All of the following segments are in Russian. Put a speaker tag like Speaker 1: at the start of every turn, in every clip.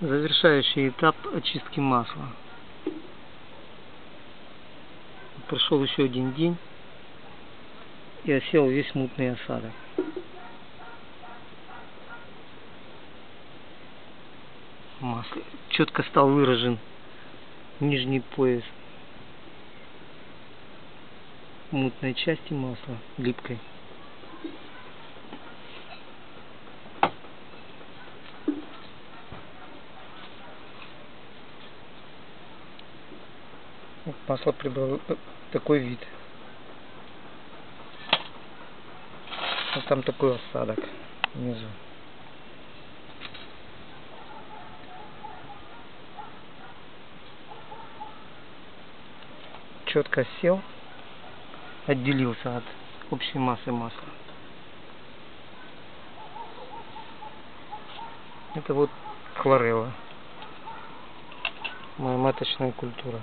Speaker 1: Завершающий этап очистки масла. Прошел еще один день и осел весь мутный осадок. Масло. Четко стал выражен нижний пояс мутной части масла, липкой. Масло прибрало такой вид. Вот там такой осадок внизу. Четко сел, отделился от общей массы масла. Это вот хлорелла, моя маточная культура.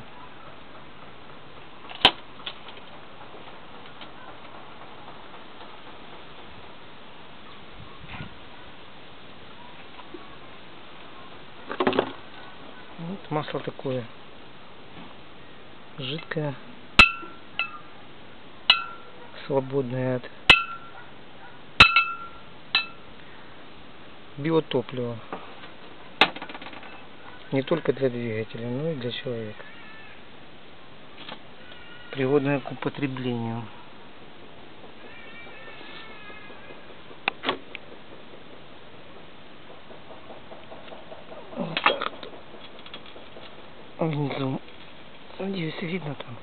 Speaker 1: Масло такое жидкое, свободное от биотоплива. Не только для двигателя, но и для человека. Пригодное к употреблению. Внизу. Надеюсь, видно там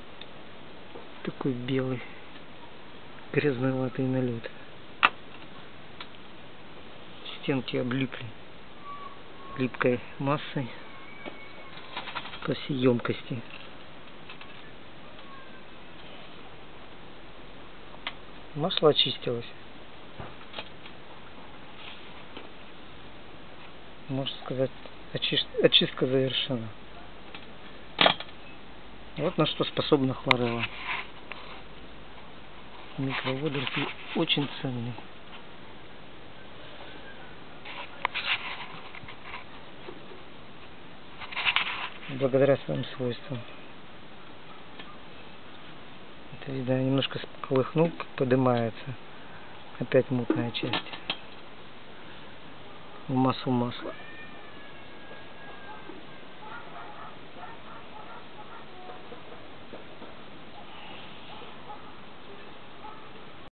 Speaker 1: такой белый грязноватый налет. Стенки облипли липкой массой по всей емкости. Масло очистилось. Можно сказать, очистка завершена. Вот на что способна хлорелла. Микроводоросли очень ценные. Благодаря своим свойствам. Это видно, немножко колыхнул, поднимается. Опять мутная часть. В массу масла.